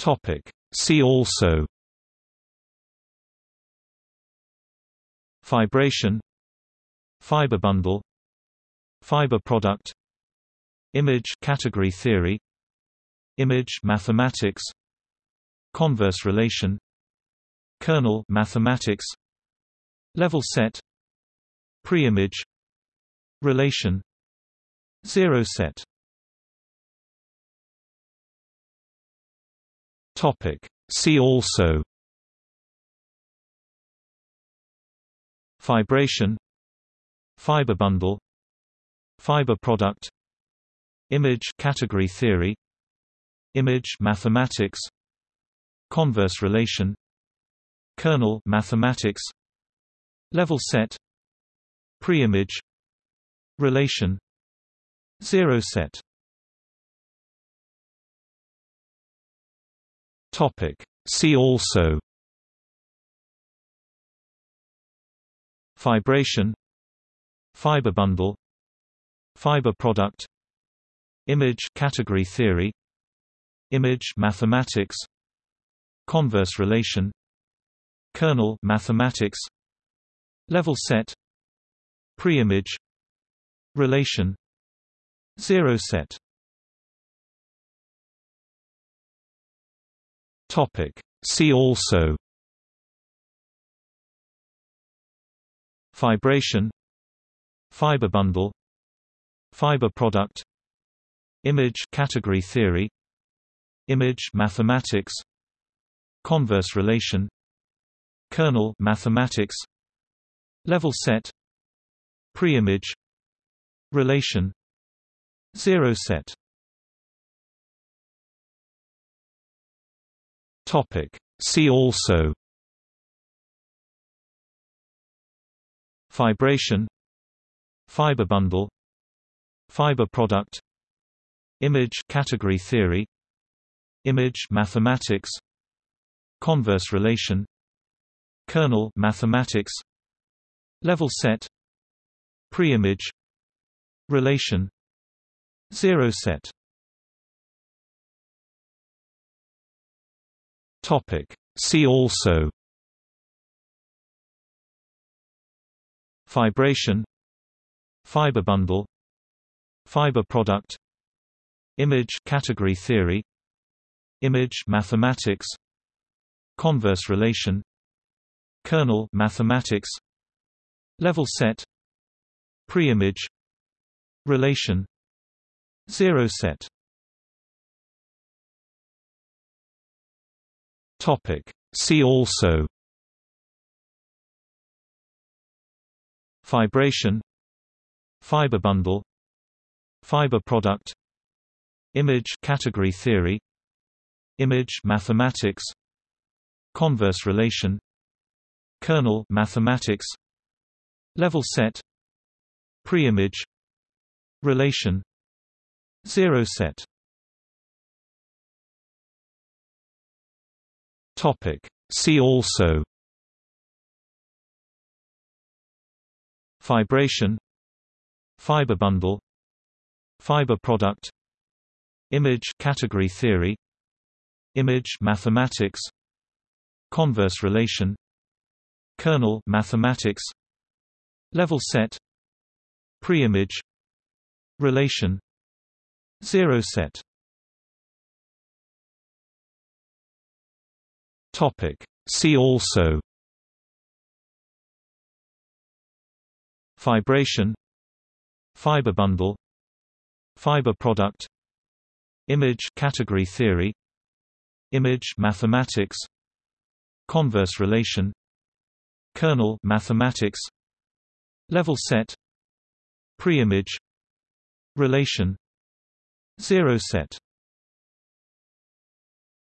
Topic. See also. Fibration. Fiber bundle. Fiber product. Image category theory. Image mathematics. Converse relation. Kernel mathematics. Level set. Preimage. Relation. Zero set Topic. See also Fibration Fiber bundle Fiber product Image category theory Image mathematics Converse relation Kernel mathematics Level set Preimage Relation Zero set Topic. See also Fibration Fiber bundle Fiber product Image category theory Image mathematics Converse relation Kernel mathematics Level set Preimage Relation Zero set Topic. See also. Fibration. Fiber bundle. Fiber product. Image category theory. Image mathematics. Converse relation. Kernel mathematics. Level set. Preimage. Relation. Zero set Topic. See also. Fibration. Fiber bundle. Fiber product. Image category theory. Image mathematics. Converse relation. Kernel mathematics. Level set. Preimage. Relation. Zero set Topic. See also. Fibration Fiber bundle. Fiber product. Image category theory. Image mathematics. Converse relation. Kernel mathematics. Level set. Preimage. Relation. Zero set Topic. See also. Fibration Fiber bundle. Fiber product. Image category theory. Image mathematics. Converse relation. Kernel mathematics. Level set. Preimage. Relation. Zero set Topic. See also. Fibration. Fiber bundle. Fiber product. Image category theory. Image mathematics. Converse relation. Kernel mathematics. Level set. Preimage. Relation. Zero set Topic. See also. Fibration Fiber bundle. Fiber product. Image category theory. Image mathematics. Converse relation. Kernel mathematics. Level set. Preimage. Relation. Zero set